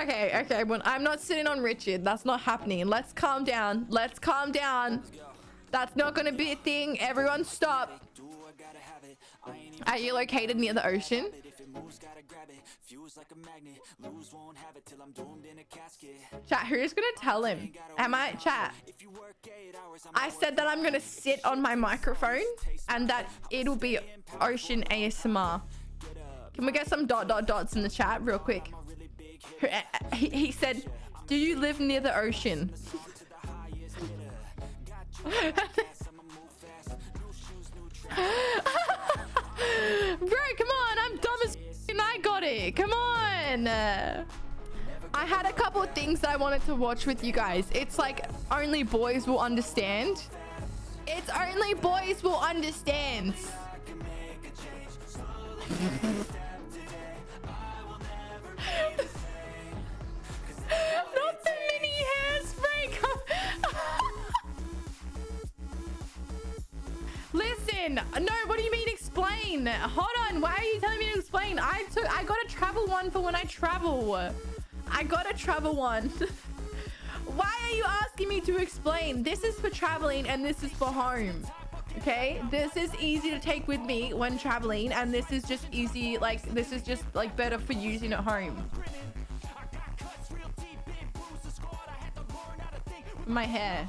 Okay, okay. Well, I'm not sitting on Richard. That's not happening. Let's calm down. Let's calm down. That's not going to be a thing. Everyone stop. Are you located near the ocean? Chat, who's gonna tell him? Am I chat? I said that I'm gonna sit on my microphone and that it'll be ocean ASMR. Can we get some dot dot dots in the chat real quick? Uh, uh, he, he said, do you live near the ocean? Bro, come on. I'm dumb as and I got it. Come on. I had a couple of things that I wanted to watch with you guys. It's like only boys will understand. It's only boys will understand. Listen, no, what do you mean explain? Hold on, why are you telling me to explain? I took, I got a travel one for when I travel. I got a travel one. why are you asking me to explain? This is for traveling and this is for home. Okay, this is easy to take with me when traveling and this is just easy, like, this is just like better for using at home. My hair.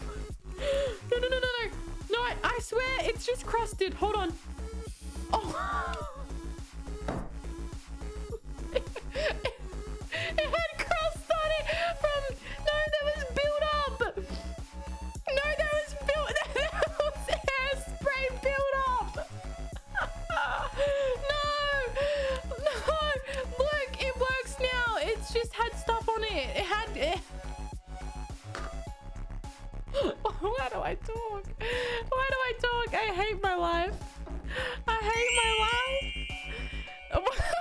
It's just crusted. Hold on. Oh. Why do I talk? Why do I talk? I hate my life. I hate my life.